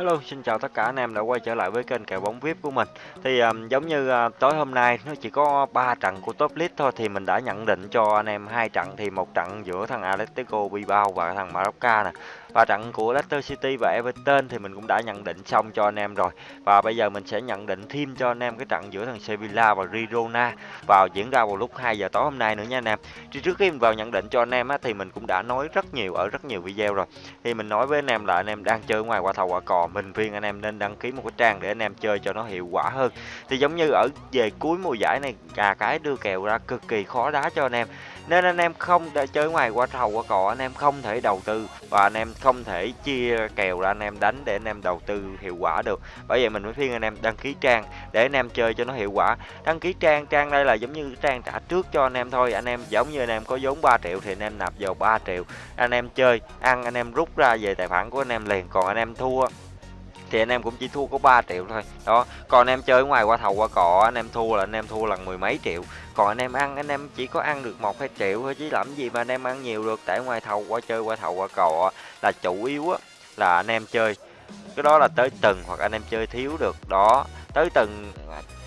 Hello, xin chào tất cả anh em đã quay trở lại với kênh kèo bóng VIP của mình. Thì um, giống như uh, tối hôm nay nó chỉ có 3 trận của top list thôi thì mình đã nhận định cho anh em hai trận thì một trận giữa thằng Atletico Bilbao và thằng Mallorca nè. Và trận của Leicester City và Everton thì mình cũng đã nhận định xong cho anh em rồi. Và bây giờ mình sẽ nhận định thêm cho anh em cái trận giữa thằng Sevilla và Girona vào diễn ra vào lúc 2 giờ tối hôm nay nữa nha anh em. Thì trước khi mình vào nhận định cho anh em á, thì mình cũng đã nói rất nhiều ở rất nhiều video rồi. Thì mình nói với anh em là anh em đang chơi ngoài quả thầu quả cò mình khuyên anh em nên đăng ký một cái trang để anh em chơi cho nó hiệu quả hơn thì giống như ở về cuối mùa giải này cà cái đưa kèo ra cực kỳ khó đá cho anh em nên anh em không để chơi ngoài qua thầu qua cò anh em không thể đầu tư và anh em không thể chia kèo ra anh em đánh để anh em đầu tư hiệu quả được bởi vậy mình mới khuyên anh em đăng ký trang để anh em chơi cho nó hiệu quả đăng ký trang trang đây là giống như trang trả trước cho anh em thôi anh em giống như anh em có vốn 3 triệu thì anh em nạp vào 3 triệu anh em chơi ăn anh em rút ra về tài khoản của anh em liền còn anh em thua thì anh em cũng chỉ thua có 3 triệu thôi đó còn anh em chơi ngoài qua thầu qua cọ anh em thua là anh em thua lần mười mấy triệu còn anh em ăn anh em chỉ có ăn được một hai triệu thôi chứ làm gì mà anh em ăn nhiều được tại ngoài thầu qua chơi qua thầu qua cọ là chủ yếu á là anh em chơi cái đó là tới từng hoặc anh em chơi thiếu được đó tới từng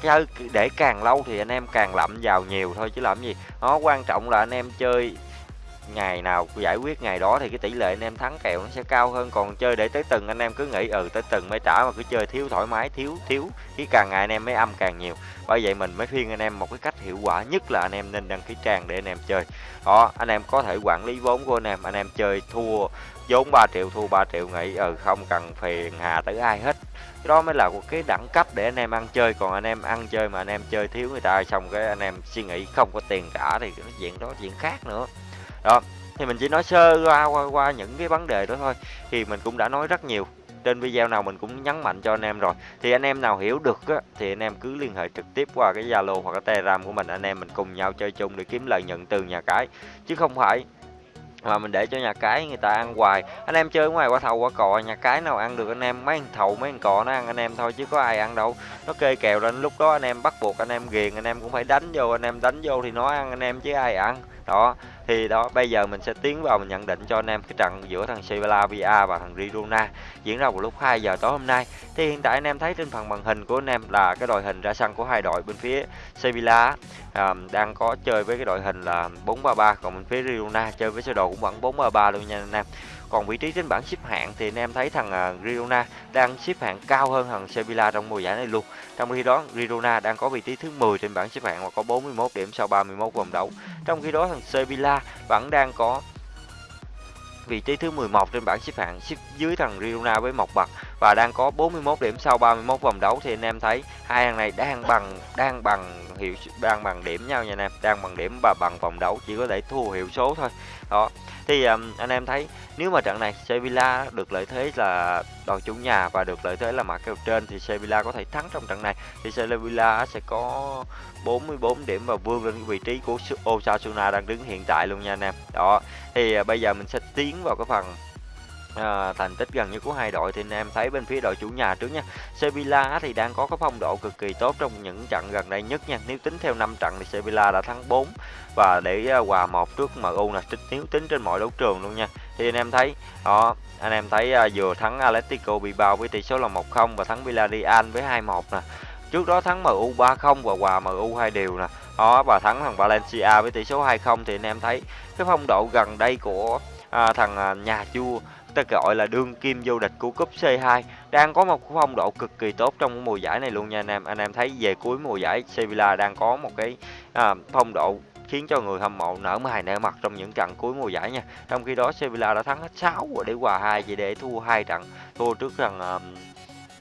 chơi để càng lâu thì anh em càng lậm vào nhiều thôi chứ làm gì nó quan trọng là anh em chơi ngày nào giải quyết ngày đó thì cái tỷ lệ anh em thắng kèo nó sẽ cao hơn còn chơi để tới từng anh em cứ nghĩ ừ tới từng mới trả mà cứ chơi thiếu thoải mái thiếu thiếu thì càng ngày anh em mới âm càng nhiều bởi vậy mình mới khuyên anh em một cái cách hiệu quả nhất là anh em nên đăng ký trang để anh em chơi đó anh em có thể quản lý vốn của anh em anh em chơi thua vốn 3 triệu thua 3 triệu nghĩ ừ không cần phiền hà tới ai hết cái đó mới là một cái đẳng cấp để anh em ăn chơi còn anh em ăn chơi mà anh em chơi thiếu người ta xong cái anh em suy nghĩ không có tiền trả thì cái chuyện đó chuyện khác nữa đó thì mình chỉ nói sơ qua, qua qua những cái vấn đề đó thôi. Thì mình cũng đã nói rất nhiều. Trên video nào mình cũng nhấn mạnh cho anh em rồi. Thì anh em nào hiểu được á, thì anh em cứ liên hệ trực tiếp qua cái zalo hoặc cái telegram của mình. Anh em mình cùng nhau chơi chung để kiếm lợi nhuận từ nhà cái. Chứ không phải mà mình để cho nhà cái người ta ăn hoài. Anh em chơi ngoài qua thầu qua cò nhà cái nào ăn được anh em? Mấy thằng thầu mấy thằng cò nó ăn anh em thôi chứ có ai ăn đâu. Nó kê kèo lên lúc đó anh em bắt buộc anh em ghiền anh em cũng phải đánh vô. Anh em đánh vô thì nó ăn anh em chứ ai ăn. Đó thì đó bây giờ mình sẽ tiến vào mình nhận định cho anh em cái trận giữa thằng Sevilla VA và thằng Girona diễn ra vào lúc 2 giờ tối hôm nay. Thì hiện tại anh em thấy trên phần màn hình của anh em là cái đội hình ra sân của hai đội bên phía Sevilla. À, đang có chơi với cái đội hình là 433 còn bên phía Girona chơi với sơ đồ cũng vẫn 433 luôn nha anh em còn vị trí trên bảng xếp hạng thì anh em thấy thằng à, Girona đang xếp hạng cao hơn thằng Sevilla trong mùa giải này luôn. Trong khi đó, Girona đang có vị trí thứ 10 trên bảng xếp hạng và có 41 điểm sau 31 vòng đấu. Trong khi đó, thằng Sevilla vẫn đang có vị trí thứ 11 trên bảng xếp hạng, xếp dưới thằng Girona với một bậc và đang có 41 điểm sau 31 vòng đấu thì anh em thấy hai thằng này đang bằng đang bằng hiệu đang bằng điểm nhau nha anh em. Đang bằng điểm và bằng vòng đấu chỉ có thể thua hiệu số thôi. Đó. Thì um, anh em thấy nếu mà trận này Sevilla được lợi thế là đội chủ nhà và được lợi thế là mặt kèo trên thì Sevilla có thể thắng trong trận này. Thì Sevilla sẽ có 44 điểm và vươn lên vị trí của Osasuna đang đứng hiện tại luôn nha anh em. Đó. Thì uh, bây giờ mình sẽ tiến vào cái phần à, thành tích gần như của hai đội thì anh em thấy bên phía đội chủ nhà trước nha. Sevilla thì đang có cái phong độ cực kỳ tốt trong những trận gần đây nhất nha. Nếu tính theo 5 trận thì Sevilla đã thắng 4 và để ờ, hòa một trước MU là tính nếu tính trên mọi đấu trường luôn nha. Thì anh em thấy đó anh em thấy uh, vừa thắng Atletico Bilbao với tỷ số là 1-0 và thắng Villarreal với 2-1 nè. Trước đó thắng MU 3-0 và hòa MU hai đều nè. Đó và thắng thằng Valencia với tỷ số 2-0 thì anh em thấy cái phong độ gần đây của à, thằng à, nhà vua ta gọi là đương kim vô địch của cúp C2 đang có một phong độ cực kỳ tốt trong mùa giải này luôn nha anh em. Anh em thấy về cuối mùa giải Sevilla đang có một cái à, phong độ khiến cho người hâm mộ nở mày nở mặt trong những trận cuối mùa giải nha. Trong khi đó Sevilla đã thắng hết 6 để hòa 2 chỉ để thua hai trận. Thua trước thằng um,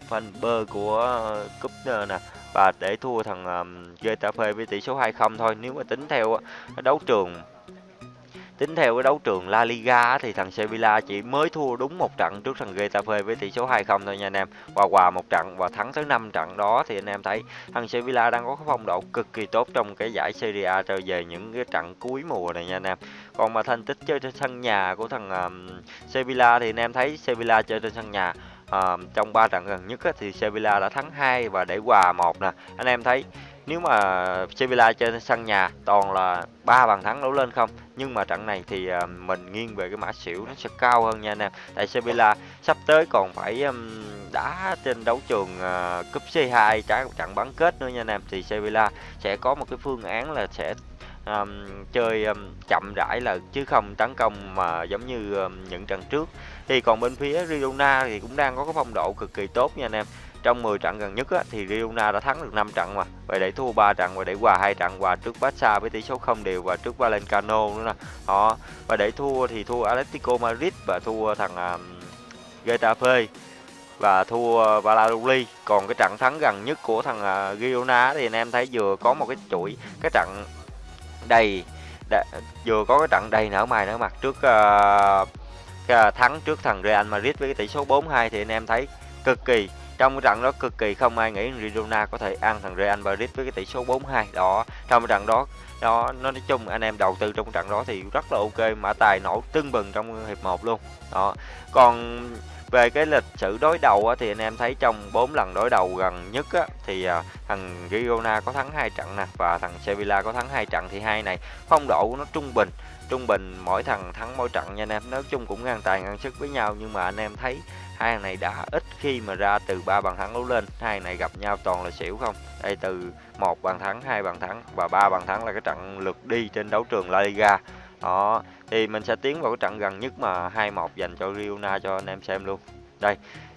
fan bơ của uh, cúp ờ, nè và để thua thằng um, Getafe với tỷ số 2-0 thôi. Nếu mà tính theo đấu trường Tính theo cái đấu trường La Liga thì thằng Sevilla chỉ mới thua đúng một trận trước thằng Getafe với tỷ số 2-0 thôi nha anh em. Và hòa một trận và thắng tới 5 trận đó thì anh em thấy thằng Sevilla đang có cái phong độ cực kỳ tốt trong cái giải Serie A trở về những cái trận cuối mùa này nha anh em. Còn mà thành tích chơi trên sân nhà của thằng um, Sevilla thì anh em thấy Sevilla chơi trên sân nhà À, trong 3 trận gần nhất á, thì Sevilla đã thắng 2 và để hòa một nè anh em thấy nếu mà Sevilla trên sân nhà toàn là ba bàn thắng đấu lên không? Nhưng mà trận này thì ờ, mình nghiêng về cái mã xỉu nó sẽ cao hơn nha anh em. Tại Sevilla sắp tới còn phải đá trên đấu trường ờ, cúp C2 trái trận bán kết nữa nha anh em. Thì Sevilla sẽ có một cái phương án là sẽ um, chơi um, chậm rãi là chứ không tấn công mà giống như um, những trận trước. Thì còn bên phía Riona thì cũng đang có cái phong độ cực kỳ tốt nha anh em trong 10 trận gần nhất á, thì Girona đã thắng được 5 trận mà. Vậy để thua 3 trận và để hòa hai trận hòa trước Barca với tỷ số không đều và trước Valencano nữa nè. Họ và để thua thì thua Atletico Madrid và thua thằng um, Getafe và thua Valladolid. Còn cái trận thắng gần nhất của thằng uh, Girona thì anh em thấy vừa có một cái chuỗi cái trận đầy, đầy vừa có cái trận đầy nở mày nở mặt trước uh, thắng trước thằng Real Madrid với cái tỷ số 4-2 thì anh em thấy cực kỳ trong cái trận đó cực kỳ không ai nghĩ Girona có thể ăn thằng Real Madrid với cái tỷ số 4-2 đó trong cái trận đó đó nó nói chung anh em đầu tư trong trận đó thì rất là ok mã tài nổ tưng bừng trong hiệp 1 luôn. Đó còn về cái lịch sử đối đầu á, thì anh em thấy trong 4 lần đối đầu gần nhất á, thì à, thằng Girona có thắng hai trận nè và thằng Sevilla có thắng hai trận thì hai này phong độ của nó trung bình trung bình mỗi thằng thắng mỗi trận nha anh em. Nói chung cũng ngang tài ngang sức với nhau nhưng mà anh em thấy hai thằng này đã ít khi mà ra từ ba bàn thắng đấu lên. Hai này gặp nhau toàn là xỉu không? Đây từ một bàn thắng hai bàn thắng và ba bàn thắng là cái trận lượt đi trên đấu trường La Liga. Đó thì mình sẽ tiến vào cái trận gần nhất mà 2-1 dành cho Riona cho anh em xem luôn. Đây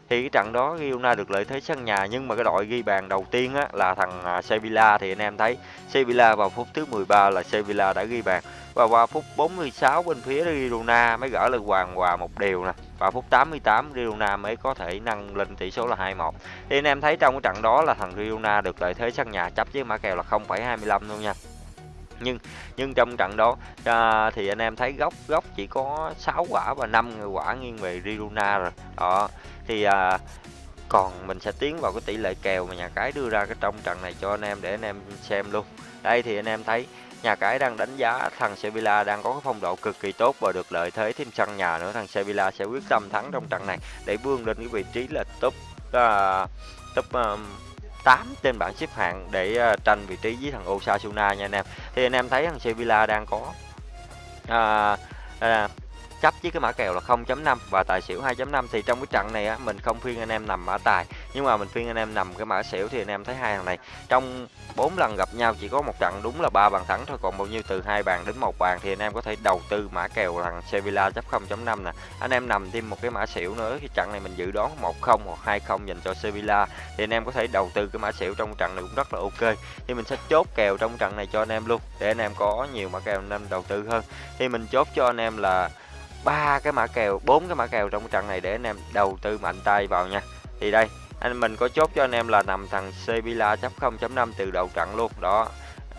thì cái trận đó Girona được lợi thế sân nhà nhưng mà cái đội ghi bàn đầu tiên á, là thằng à, Sevilla. Thì anh em thấy Sevilla vào phút thứ 13 là Sevilla đã ghi bàn. Và qua phút 46 bên phía Girona mới gỡ được hoàng hòa một điều nè và phút 88 Girona mới có thể nâng lên tỷ số là 2-1 thì anh em thấy trong cái trận đó là thằng Girona được lợi thế sân nhà chấp với mã kèo là 0,25 luôn nha. Nhưng nhưng trong trận đó à, thì anh em thấy góc góc chỉ có 6 quả và 5 quả nghiêng về Girona rồi. Đó thì à, còn mình sẽ tiến vào cái tỷ lệ kèo mà nhà cái đưa ra cái trong trận này cho anh em để anh em xem luôn. Đây thì anh em thấy nhà cái đang đánh giá thằng Sevilla đang có cái phong độ cực kỳ tốt và được lợi thế thêm sân nhà nữa thằng Sevilla sẽ quyết tâm thắng trong trận này để vươn lên cái vị trí là top uh, top à, uh, 8 trên bảng xếp hạng để uh, tranh vị trí với thằng Osasuna nha anh em. Thì anh em thấy thằng Sevilla đang có uh, uh, chấp với cái mã kèo là 0.5 và tài xỉu 2.5 thì trong cái trận này á, mình không phiên anh em nằm mã tài. Nhưng mà mình phiên anh em nằm cái mã xỉu thì anh em thấy hai thằng này, trong 4 lần gặp nhau chỉ có một trận đúng là ba bàn thắng thôi, còn bao nhiêu từ hai bàn đến một bàn thì anh em có thể đầu tư mã kèo thằng Sevilla chấp 0.5 nè. Anh em nằm thêm một cái mã xỉu nữa thì trận này mình dự đoán 1-0 hoặc 2-0 dành cho Sevilla thì anh em có thể đầu tư cái mã xỉu trong trận này cũng rất là ok. Thì mình sẽ chốt kèo trong trận này cho anh em luôn, để anh em có nhiều mã kèo anh em đầu tư hơn. Thì mình chốt cho anh em là ba cái mã kèo bốn cái mã kèo trong trận này để anh em đầu tư mạnh tay vào nha. Thì đây anh mình có chốt cho anh em là nằm thằng Sevilla chấp 0.5 từ đầu trận luôn. Đó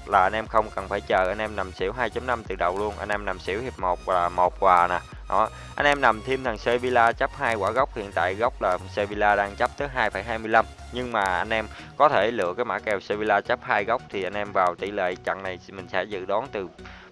là anh em không cần phải chờ anh em nằm xỉu 2.5 từ đầu luôn. Anh em nằm xỉu hiệp 1 là một quà nè. Đó anh em nằm thêm thằng Sevilla chấp hai quả gốc. Hiện tại gốc là Sevilla đang chấp tới 2,25 nhưng mà anh em có thể lựa cái mã kèo Sevilla chấp hai góc thì anh em vào tỷ lệ trận này mình sẽ dự đoán từ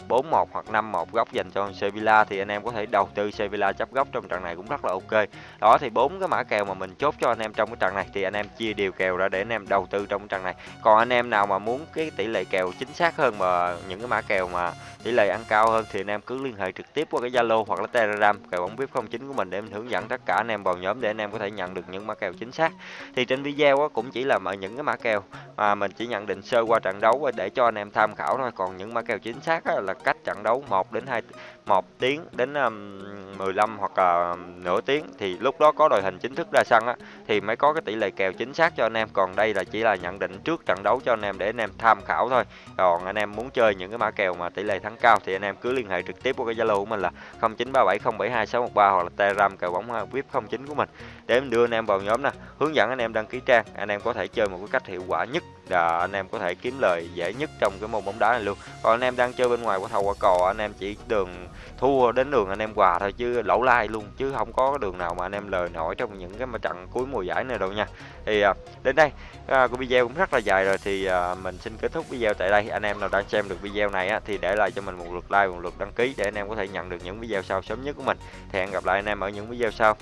4-1 hoặc 5-1 góc dành cho Sevilla thì anh em có thể đầu tư Sevilla chấp góc trong trận này cũng rất là ok. Đó, thì bốn cái mã kèo mà mình chốt cho anh em trong cái trận này thì anh em chia đều kèo ra để anh em đầu tư trong trận này. Còn anh em nào mà muốn cái tỷ lệ kèo chính xác hơn mà những cái mã kèo mà tỷ lệ ăn cao hơn thì anh em cứ liên hệ trực tiếp qua cái Zalo hoặc là Telegram, kèo bóng VIP 09 của mình để mình hướng dẫn tất cả anh em vào nhóm để anh em có thể nhận được những mã kèo chính xác. Thì trên video cũng chỉ là những cái mã kèo mà mình chỉ nhận định sơ qua trận đấu để cho anh em tham khảo thôi. Còn những mã kèo chính xác là cách trận đấu 1 đến 2 1 tiếng đến um, 15 hoặc là nửa tiếng. Thì lúc đó có đội hình chính thức ra sân á thì mới có cái tỷ lệ kèo chính xác cho anh em. Còn đây là chỉ là nhận định trước trận đấu cho anh em để anh em tham khảo thôi. Còn anh em muốn chơi những cái mã kèo mà tỷ lệ thắng cao thì anh em cứ liên hệ trực tiếp qua cái Zalo của mình là 0937072613 hoặc là Telegram kèo bóng à, VIP 09 của mình để em đưa anh em vào nhóm nè hướng dẫn anh em đăng ký trang anh em có thể chơi một cái cách hiệu quả nhất là anh em có thể kiếm lời dễ nhất trong cái môn bóng đá này luôn còn anh em đang chơi bên ngoài của thầu quả cò anh em chỉ đường thua đến đường anh em quà thôi chứ lỗ lai luôn chứ không có đường nào mà anh em lời nổi trong những cái mà trận cuối mùa giải này đâu nha thì à, đến đây à, của video cũng rất là dài rồi thì à, mình xin kết thúc video tại đây anh em nào đang xem được video này á, thì để lại cho mình một lượt like một lượt đăng ký để anh em có thể nhận được những video sau sớm nhất của mình thì hẹn gặp lại anh em ở những video sau